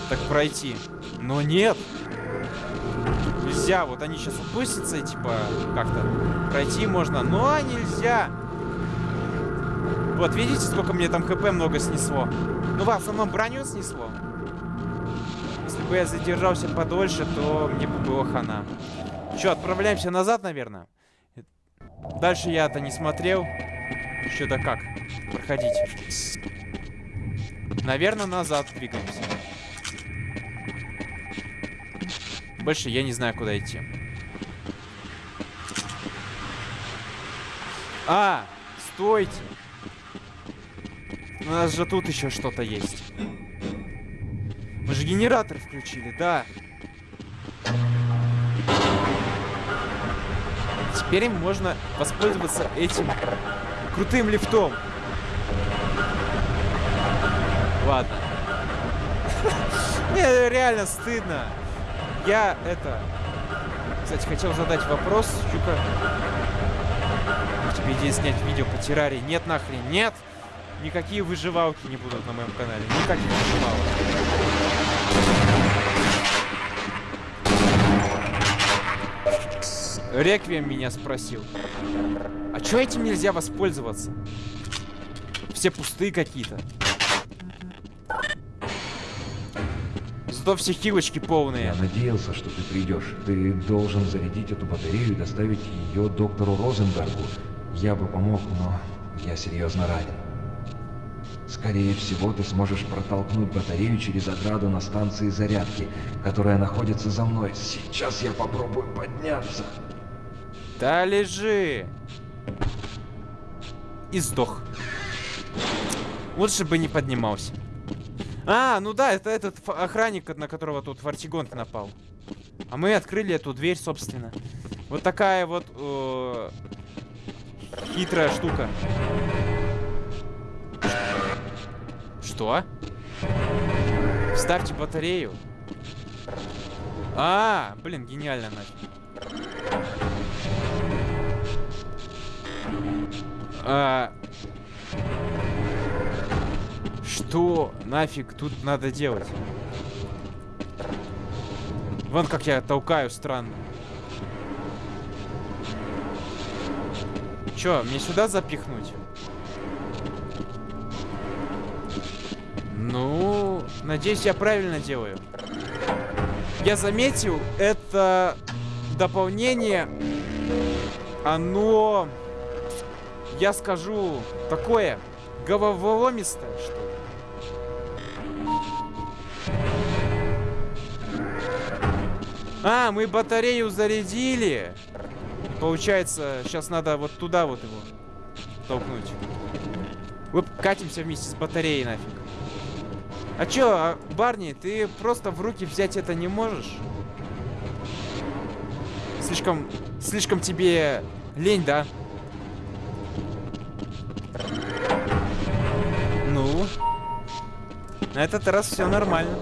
так пройти. Но нет. Нельзя. Вот они сейчас опустятся и типа как-то пройти можно, но нельзя. Вот, видите, сколько мне там хп много снесло? Ну, в основном броню снесло. Если бы я задержался подольше, то мне бы было хана. Че, отправляемся назад, наверное? Дальше я-то не смотрел. Что-то как проходить. Наверное, назад двигаемся. Больше я не знаю, куда идти. А, стойте. У нас же тут еще что-то есть. Мы же генератор включили, да. Теперь можно воспользоваться этим крутым лифтом. Ладно. Мне реально стыдно. Я это... Кстати, хотел задать вопрос. Как тебе идея снять видео по террарии? Нет нахрен, нет! Никакие выживалки не будут на моем канале. Никаких выживалок. Реквием меня спросил. А чё этим нельзя воспользоваться? Все пустые какие-то. Зато все хилочки полные. Я надеялся, что ты придешь. Ты должен зарядить эту батарею и доставить ее доктору Розенбергу. Я бы помог, но я серьезно ранен. Скорее всего, ты сможешь протолкнуть батарею через ограду на станции зарядки, которая находится за мной. Сейчас я попробую подняться. Да лежи. И сдох. Лучше бы не поднимался. А, ну да, это этот охранник, на которого тут Фортигонт напал. А мы открыли эту дверь, собственно. Вот такая вот э, хитрая штука. Что? Вставьте батарею. А, блин, гениально нафиг. А... Что нафиг тут надо делать? Вон как я толкаю странно. Чё, мне сюда запихнуть? Ну, надеюсь, я правильно делаю. Я заметил, это дополнение, оно, я скажу, такое головоломистое, что ли. А, мы батарею зарядили. Получается, сейчас надо вот туда вот его толкнуть. Оп, катимся вместе с батареей нафиг. А чё, а, Барни, ты просто в руки взять это не можешь? Слишком, слишком тебе лень, да? Ну? На этот раз все нормально.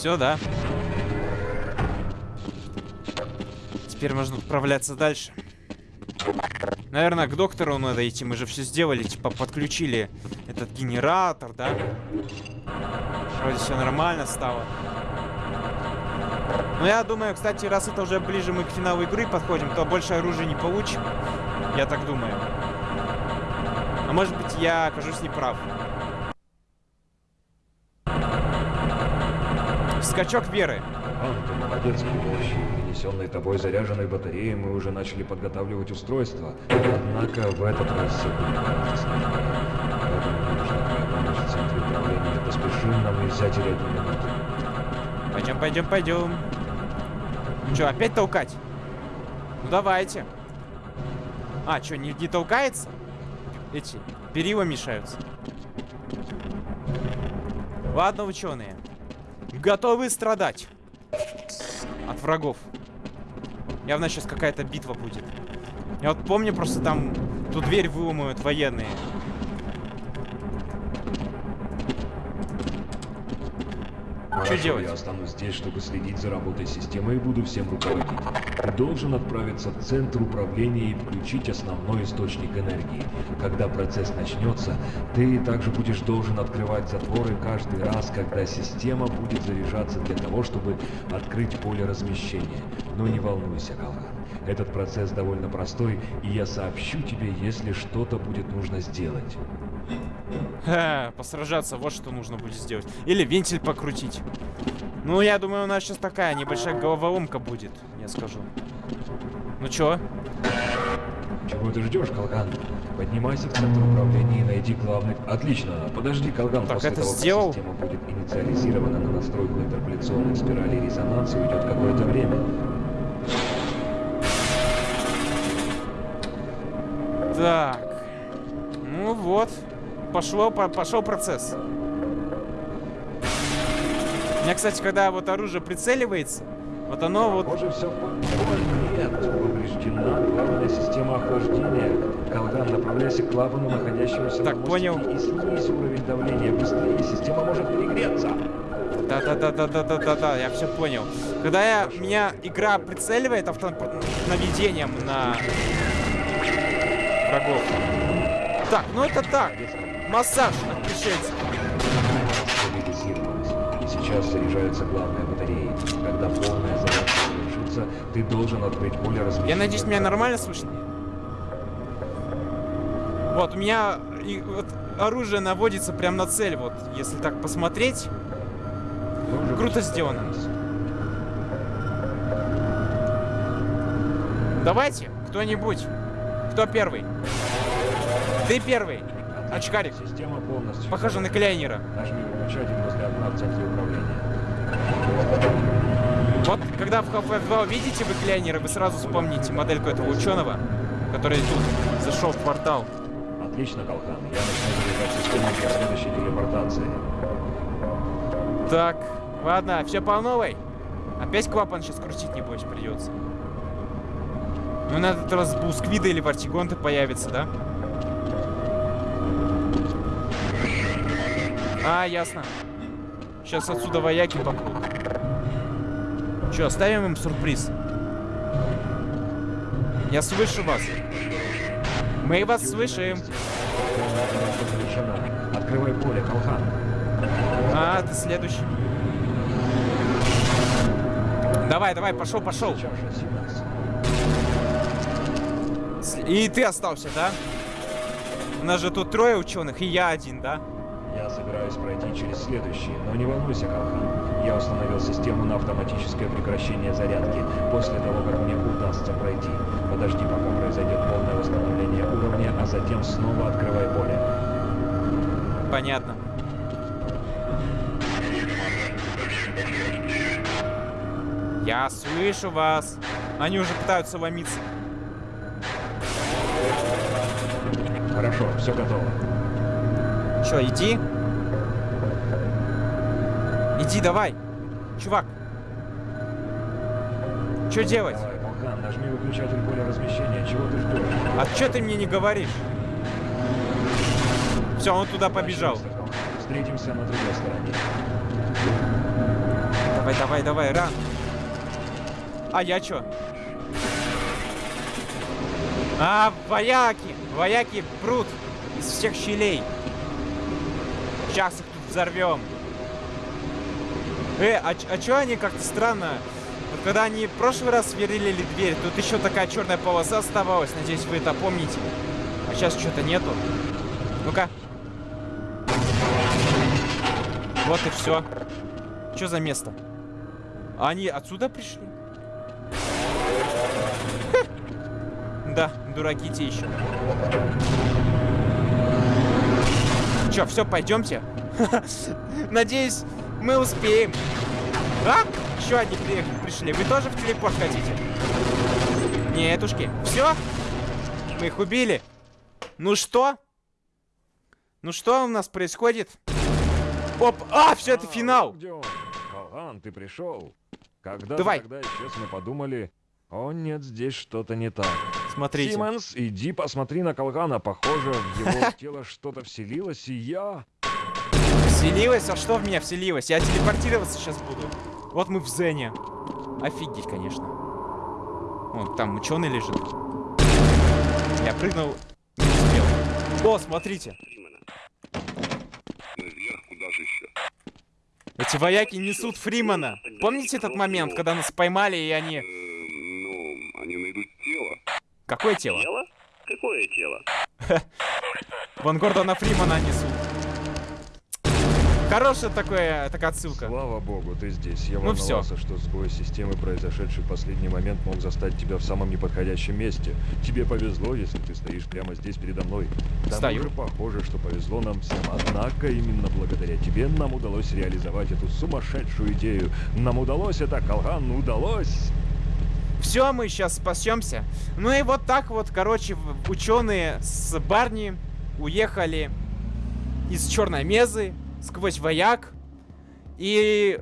Все, да. Теперь можно отправляться дальше. Наверное, к доктору надо идти. Мы же все сделали, типа подключили этот генератор, да? Вроде все нормально стало. Но я думаю, кстати, раз это уже ближе мы к финалу игры подходим, то больше оружия не получим. Я так думаю. А может быть, я окажусь неправ. Скачок веры. Ан, ты молодец, помощью принесенной тобой заряженной батареи мы уже начали подготавливать устройство. Однако в этот раз все будет гораздо сложнее. Поэтому мне нужна твоя помощь в центре управления. Поспешим, нам нельзя терять ни минуты. Пойдем, пойдем, пойдем. Че, опять толкать? Ну давайте. А, что, не, не толкается? Эти перила мешаются. Ладно, ученые. Готовы страдать от врагов. Явно сейчас какая-то битва будет. Я вот помню, просто там ту дверь выломают военные. Хорошо, делать? Я останусь здесь, чтобы следить за работой системы и буду всем руководить. Ты должен отправиться в центр управления и включить основной источник энергии. Когда процесс начнется, ты также будешь должен открывать затворы каждый раз, когда система будет заряжаться для того, чтобы открыть поле размещения. Но не волнуйся, Калхан. Этот процесс довольно простой, и я сообщу тебе, если что-то будет нужно сделать. Ха, посражаться, вот что нужно будет сделать. Или вентиль покрутить. Ну, я думаю, у нас сейчас такая небольшая головоломка будет, я скажу. Ну чё? Чего ты ждешь, Калган? Поднимайся в центр управления и найди главный... Отлично, подожди, Калган, Так, после это того, сделал? как система будет инициализирована на настройку интерполяционной спирали резонанса, уйдет какое-то время. Так. Ну вот. Пошло, по- пошел процесс. У меня, кстати, когда вот оружие прицеливается, вот оно вот... Похоже, все нет. Повреждена главная система охлаждения. Калган, направляйся к клапану, находящемуся Так, на понял. и снизь уровень давления. Быстрее, система может перегреться. Да-да-да-да-да-да-да, я все понял. Когда я, меня игра прицеливает авто наведением на врагов. Так, ну это так. Массаж от пришельцев. Сейчас заряжается главная батарея. Когда полная зарядка завершится, ты должен открыть поле размещения. Я надеюсь, меня нормально слышно? Вот, у меня и, вот, оружие наводится прямо на цель, вот, если так посмотреть. Круто сделано. Давайте, кто-нибудь. Кто первый? Ты первый. Очкарик. Система полностью. Похоже на Клейнера. Нажми выключатель возле окна в центре управления. Вот, когда в Half-Life 2 увидите вы Клейнера, вы сразу вспомните модельку этого ученого, который тут зашел в портал. Отлично, Калхан. Я начну заряжать систему для следующей телепортации. Так, ладно, все по новой. Опять клапан сейчас крутить, небось, придется. Ну, на этот раз Бусквида или Вартигонты появится, да? А, ясно. Сейчас отсюда вояки попрут. Че, оставим им сюрприз? Я слышу вас. Мы вас слышим. Открывай поле, Калхан. А, ты следующий. Давай, давай, пошел, пошел. И ты остался, да? У нас же тут трое ученых, и я один, да? Я собираюсь пройти через следующий, но не волнуйся, Калхан. Я установил систему на автоматическое прекращение зарядки после того, как мне удастся пройти. Подожди, пока произойдет полное восстановление уровня, а затем снова открывай поле. Понятно. Я слышу вас. Они уже пытаются ломиться. Хорошо, все готово. Чё, иди? Иди, давай. Чувак. Чё делать? Давай, Калхан, нажми выключатель поля размещения. Чего ты ждешь? А чё ты мне не говоришь? Все, он туда побежал. Встретимся на другой стороне. Давай, давай, давай, ран. А я чё? А, вояки! Вояки прут из всех щелей. Сейчас их тут взорвем. Э, а, а чё они как-то странно? Вот когда они в прошлый раз сверлили дверь, тут еще такая черная полоса оставалась. Надеюсь, вы это помните. А сейчас что-то нету. Ну-ка. Вот и все. Что за место? А они отсюда пришли? Да, дураки те еще. Че, все, пойдемте? Надеюсь, мы успеем. А? Еще одни при- пришли. Вы тоже в телепорт хотите? Нетушки. Все? Мы их убили. Ну что? Ну что у нас происходит? Оп! А, все, это А, финал! Калхан, ты пришел. Когда Давай. когда исчез, мы подумали, о нет, здесь что-то не так. Смотрите. Симмонс, иди посмотри на Калхана. Похоже, в его тело что-то вселилось, и я... Вселилась? А что в меня вселилось? Я телепортироваться сейчас буду. Вот мы в Зене. Офигеть, конечно. Вон, там ученый лежит. Я прыгнул, не успел. О, смотрите. Эти вояки несут Фримана. Помните этот момент, когда нас поймали и они... Э, Ну, они найдут. Какое тело? Тело? Какое тело? Ван Гордона Фримана несут. Хорошая такая, такая отсылка. Слава богу, ты здесь. Я Ну волновался, что сбой системы, произошедший в последний момент, мог застать тебя в самом неподходящем месте. Тебе повезло, если ты стоишь прямо здесь передо мной. Тому Стою. же похоже, что повезло нам всем. Однако именно благодаря тебе нам удалось реализовать эту сумасшедшую идею. Нам удалось это, Калхан, удалось! Все, мы сейчас спасемся. Ну и вот так вот, короче, ученые с Барни уехали из Черной Мезы сквозь вояк. И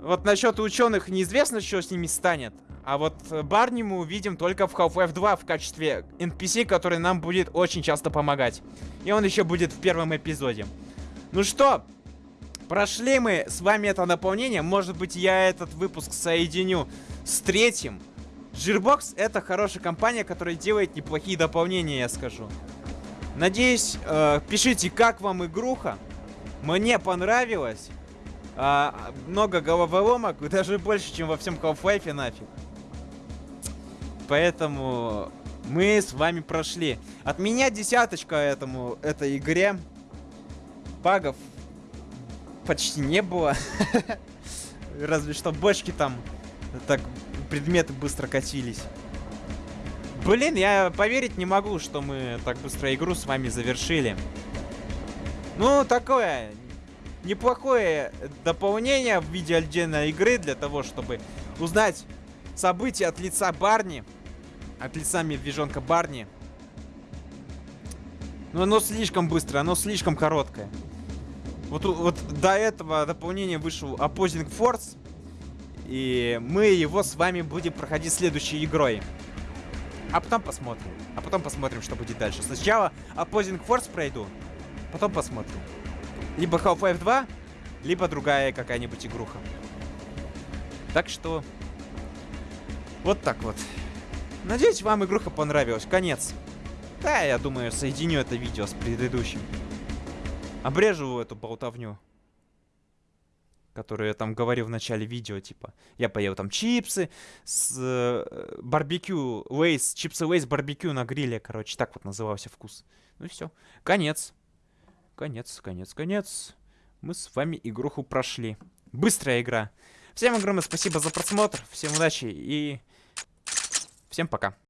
вот насчет ученых неизвестно, что с ними станет. А вот Барни мы увидим только в Half-Life 2 в качестве NPC, который нам будет очень часто помогать. И он еще будет в первом эпизоде. Ну что, прошли мы с вами это наполнение. Может быть, я этот выпуск соединю с третьим. Gearbox это хорошая компания, которая делает неплохие дополнения, я скажу. Надеюсь, э, пишите, как вам игруха. Мне понравилось. А, много головоломок, даже больше, чем во всем Half-Life нафиг. Поэтому мы с вами прошли. От меня десяточка этому, этой игре. Багов почти не было. Разве что бочки там так предметы быстро катились. Блин, я поверить не могу, что мы так быстро игру с вами завершили. Ну, такое неплохое дополнение в виде отдельной игры для того, чтобы узнать события от лица Барни. От лица медвежонка Барни. Но оно слишком быстро, оно слишком короткое. Вот, вот до этого дополнения вышел Opposing Force. И мы его с вами будем проходить следующей игрой. А потом посмотрим. А потом посмотрим, что будет дальше. Сначала Opposing Force пройду. Потом посмотрим. Либо Half-Life 2, либо другая какая-нибудь игруха. Так что... Вот так вот. Надеюсь, вам игруха понравилась. Конец. Да, я думаю, соединю это видео с предыдущим. Обрежу эту болтовню. Которую я там говорил в начале видео, типа. Я поел там чипсы с э, барбекю, лейс, чипсы лейс барбекю на гриле, короче. Так вот назывался вкус. Ну и все. Конец. Конец, конец, конец. Мы с вами игруху прошли. Быстрая игра. Всем огромное спасибо за просмотр. Всем удачи и всем пока.